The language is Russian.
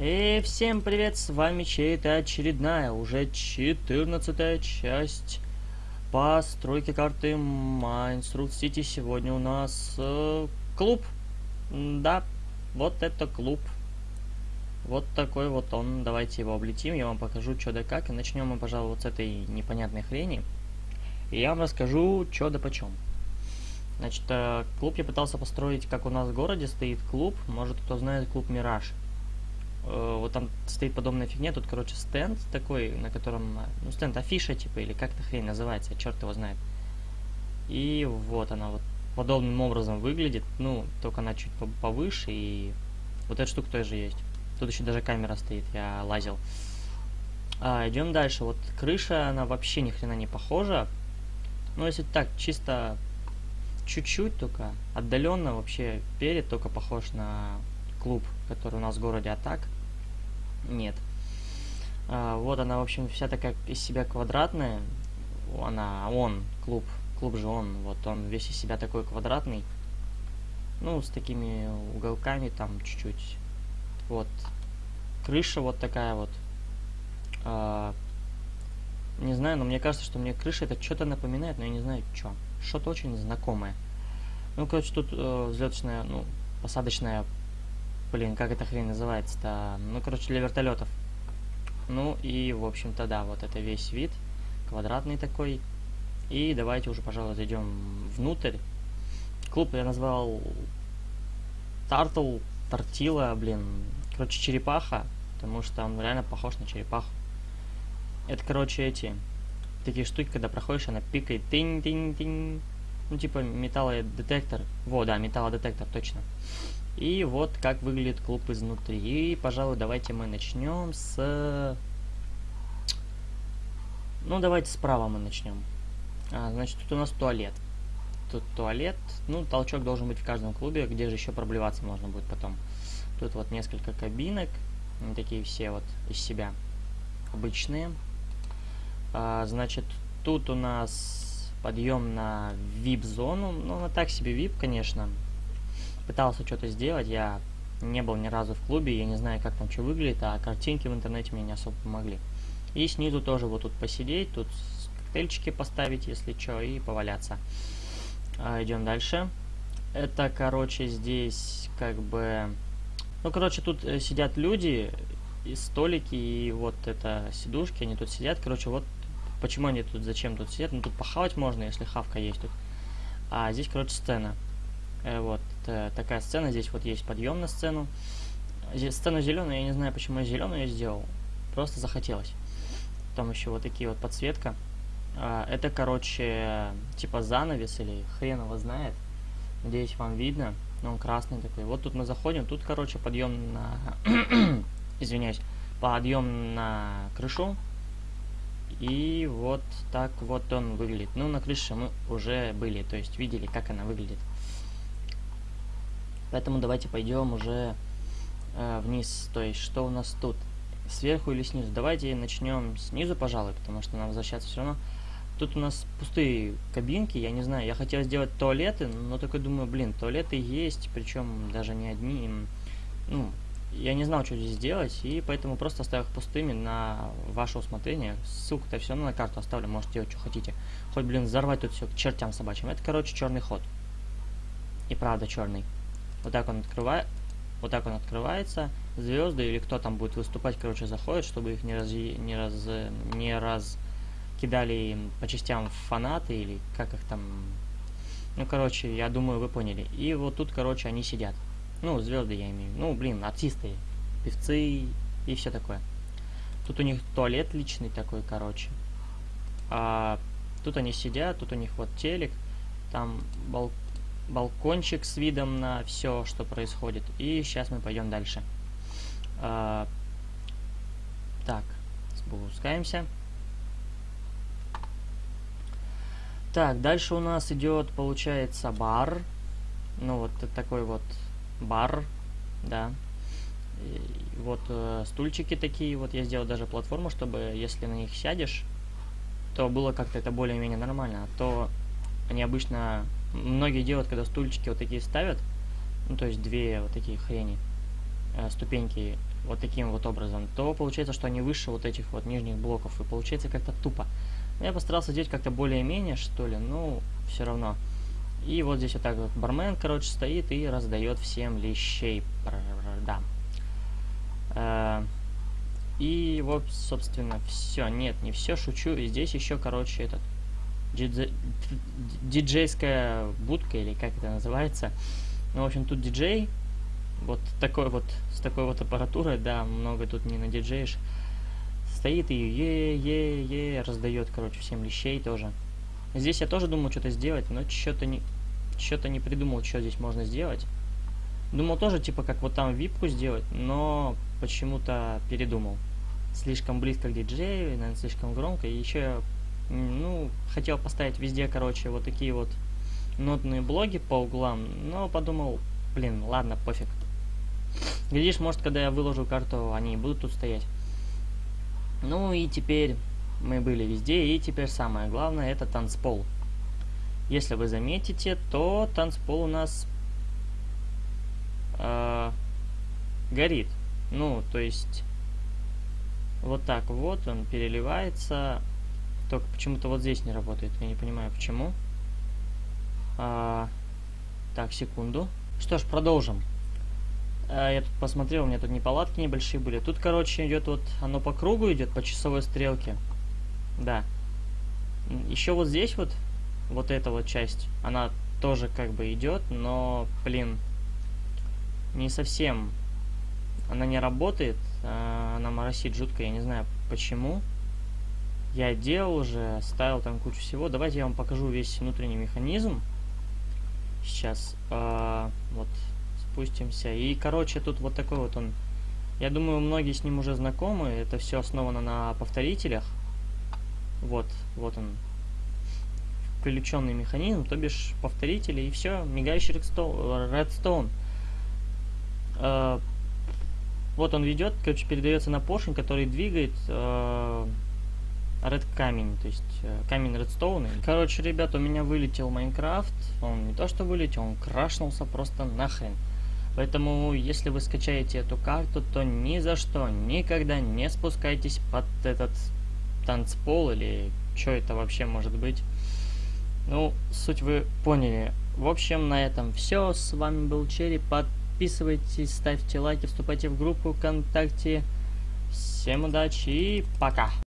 И всем привет, с вами чей-то очередная, уже 14 часть постройки карты Майнсрут Сити. Сегодня у нас э, клуб. Да, вот это клуб. Вот такой вот он. Давайте его облетим, я вам покажу, что да как. И начнем мы, пожалуй, вот с этой непонятной хрени. И я вам расскажу, что да почем. Значит, э, клуб я пытался построить, как у нас в городе стоит клуб. Может, кто знает клуб Мираж. Э, вот там стоит подобная фигня, тут, короче, стенд такой, на котором, ну, стенд афиша, типа, или как-то хрень называется, черт его знает. И вот она вот подобным образом выглядит, ну, только она чуть повыше, и вот эта штука тоже есть. Тут еще даже камера стоит, я лазил. А, идем дальше, вот крыша, она вообще ни хрена не похожа. Ну, если так, чисто чуть-чуть только, отдаленно вообще перед только похож на клуб, который у нас в городе, а так нет. А, вот она, в общем, вся такая из себя квадратная. Она, он, клуб, клуб же он, вот он весь из себя такой квадратный. Ну, с такими уголками там чуть-чуть. Вот. Крыша вот такая вот. А, не знаю, но мне кажется, что мне крыша это что-то напоминает, но я не знаю, что. Что-то очень знакомое. Ну, короче, тут э, взлеточная, ну, посадочная Блин, как эта хрень называется-то? Ну, короче, для вертолетов. Ну и, в общем-то, да, вот это весь вид. Квадратный такой. И давайте уже, пожалуй, зайдем внутрь. Клуб я назвал Тартл, Тортила, блин. Короче, черепаха. Потому что он реально похож на черепаху. Это, короче, эти такие штуки, когда проходишь, она пикает тинь-тинь-тинь. Ну, типа металлодетектор. Во, да, металлодетектор, точно. И вот как выглядит клуб изнутри. И, пожалуй, давайте мы начнем с... Ну, давайте справа мы начнем. А, значит, тут у нас туалет. Тут туалет. Ну, толчок должен быть в каждом клубе, где же еще проблеваться можно будет потом. Тут вот несколько кабинок. Они такие все вот из себя обычные. А, значит, тут у нас подъем на VIP-зону. Ну, на так себе VIP, конечно пытался что-то сделать, я не был ни разу в клубе, я не знаю, как там что выглядит, а картинки в интернете мне не особо помогли. И снизу тоже вот тут посидеть, тут коктейльчики поставить, если что, и поваляться. А, идем дальше. Это, короче, здесь как бы... Ну, короче, тут э, сидят люди, и столики, и вот это сидушки, они тут сидят. Короче, вот почему они тут, зачем тут сидят. Ну, тут похавать можно, если хавка есть тут. А здесь, короче, сцена. Э, вот такая сцена. Здесь вот есть подъем на сцену. Здесь сцена зеленая, я не знаю, почему я зеленую сделал. Просто захотелось. Там еще вот такие вот подсветка. А, это, короче, типа занавес или хрен его знает. Надеюсь, вам видно. Но он красный такой. Вот тут мы заходим. Тут, короче, подъем на... Извиняюсь. Подъем на крышу. И вот так вот он выглядит. Ну, на крыше мы уже были, то есть видели, как она выглядит. Поэтому давайте пойдем уже э, вниз. То есть, что у нас тут? Сверху или снизу? Давайте начнем снизу, пожалуй, потому что нам возвращаться все равно. Тут у нас пустые кабинки, я не знаю, я хотел сделать туалеты, но такой думаю, блин, туалеты есть, причем даже не одни. Ну, я не знал, что здесь делать, и поэтому просто оставил их пустыми на ваше усмотрение. Ссылку-то все равно на карту оставлю, можете делать, что хотите. Хоть, блин, взорвать тут все к чертям собачьим. Это, короче, черный ход. И правда черный. Вот так он открывает. Вот так он открывается. Звезды или кто там будет выступать, короче, заходит, чтобы их не раз не раз не раз кидали по частям фанаты или как их там. Ну, короче, я думаю, вы поняли. И вот тут, короче, они сидят. Ну, звезды я имею. Ну, блин, артисты, певцы и все такое. Тут у них туалет личный такой, короче. А тут они сидят, тут у них вот телек, там балкон балкончик с видом на все, что происходит. И сейчас мы пойдем дальше. А, так, спускаемся. Так, дальше у нас идет, получается, бар. Ну, вот такой вот бар, да. И вот э, стульчики такие, вот я сделал даже платформу, чтобы, если на них сядешь, то было как-то это более-менее нормально. А то они обычно многие делают, когда стульчики вот такие ставят, ну, то есть две вот такие хрени, э, ступеньки вот таким вот образом, то получается, что они выше вот этих вот нижних блоков, и получается как-то тупо. Я постарался сделать как-то более-менее, что ли, ну, все равно. И вот здесь вот так вот бармен, короче, стоит и раздает всем лещей. Да. Э, и вот, собственно, все. Нет, не все, шучу. И здесь еще, короче, этот диджейская будка, или как это называется. Ну, в общем, тут диджей, вот такой вот, с такой вот аппаратурой, да, много тут не надиджеешь. Стоит и е-е-е раздает, короче, всем лещей тоже. Здесь я тоже думал что-то сделать, но что-то не, что-то не придумал, что здесь можно сделать. Думал тоже, типа, как вот там випку сделать, но почему-то передумал. Слишком близко к диджею, наверное, слишком громко. И еще, ну, хотел поставить везде, короче, вот такие вот нотные блоги по углам, но подумал, блин, ладно, пофиг. Глядишь, может, когда я выложу карту, они будут тут стоять. Ну и теперь мы были везде, и теперь самое главное, это танцпол. Если вы заметите, то танцпол у нас э, горит. Ну, то есть, вот так вот он переливается. Только почему-то вот здесь не работает. Я не понимаю, почему. А, так, секунду. Что ж, продолжим. А, я тут посмотрел, у меня тут неполадки небольшие были. Тут, короче, идет вот, оно по кругу идет, по часовой стрелке. Да. Еще вот здесь вот, вот эта вот часть, она тоже как бы идет, но, блин, не совсем. Она не работает, а, она моросит жутко, я не знаю почему. Я делал уже, ставил там кучу всего. Давайте я вам покажу весь внутренний механизм. Сейчас, э, вот, спустимся. И, короче, тут вот такой вот он. Я думаю, многие с ним уже знакомы. Это все основано на повторителях. Вот, вот он. Включенный механизм, то бишь повторители, и все, мигающий редстоун. Э, вот он ведет, короче, передается на поршень, который двигает э, Red камень, то есть э, камень редстоуна. Короче, ребят, у меня вылетел Майнкрафт. Он не то что вылетел, он крашнулся просто нахрен. Поэтому, если вы скачаете эту карту, то ни за что, никогда не спускайтесь под этот танцпол или что это вообще может быть. Ну, суть вы поняли. В общем, на этом все. С вами был Черри. Подписывайтесь, ставьте лайки, вступайте в группу ВКонтакте. Всем удачи и пока!